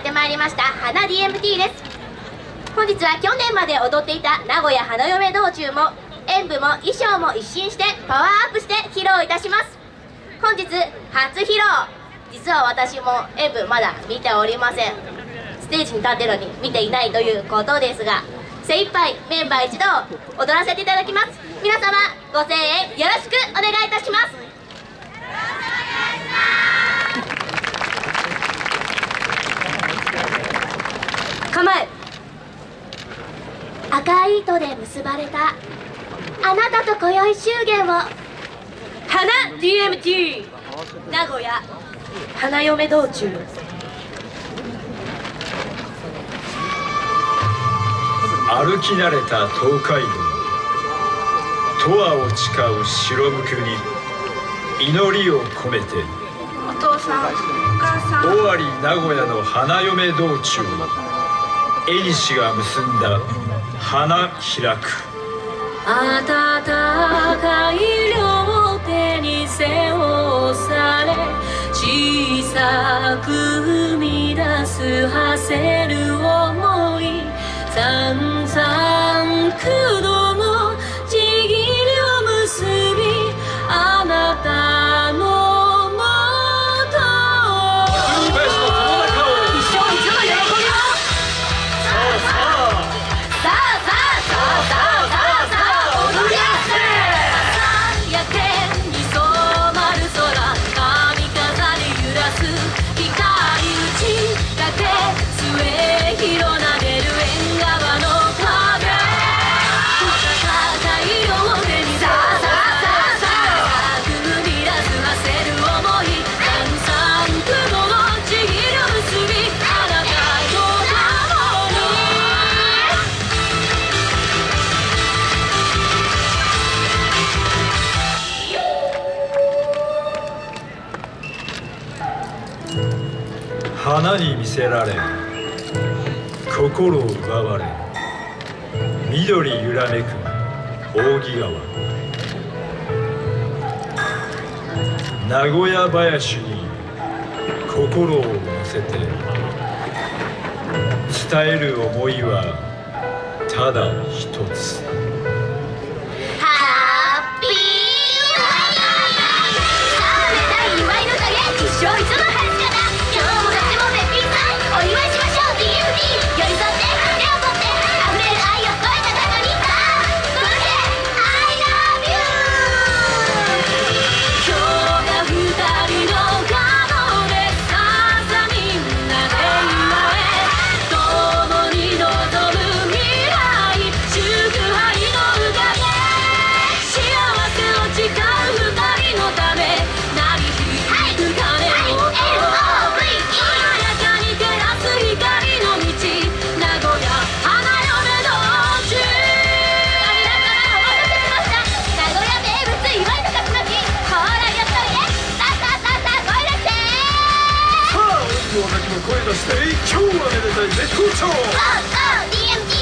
ってまいりました花 DMT です。本日は去年まで踊っていた名古屋花嫁道中も演舞も衣装も一新してパワーアップして披露いたします。本日初披露。実は私も演舞まだ見ておりません。ステージに立ってるのに見ていないということですが精一杯メンバー一同踊らせていただきます。皆様ご声援よろしくお願いいたします。構え。赤い糸で結ばれた。あなたと今宵祝言を。花 DMT 名古屋。花嫁道中。歩き慣れた東海道。十和を誓う白むくに。祈りを込めて。お父さんお母さん。尾張名古屋の花嫁道中縁が結んだ花開く。暖かい両手に背を押され小さく生み出す馳せる想い。花に魅せられ心を奪われ緑揺らめく扇川。名古屋林に心を乗せて伝える思いはただ一つ。声出して今日はめでたい絶好調。Go go DMD